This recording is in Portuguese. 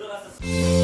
Drogação.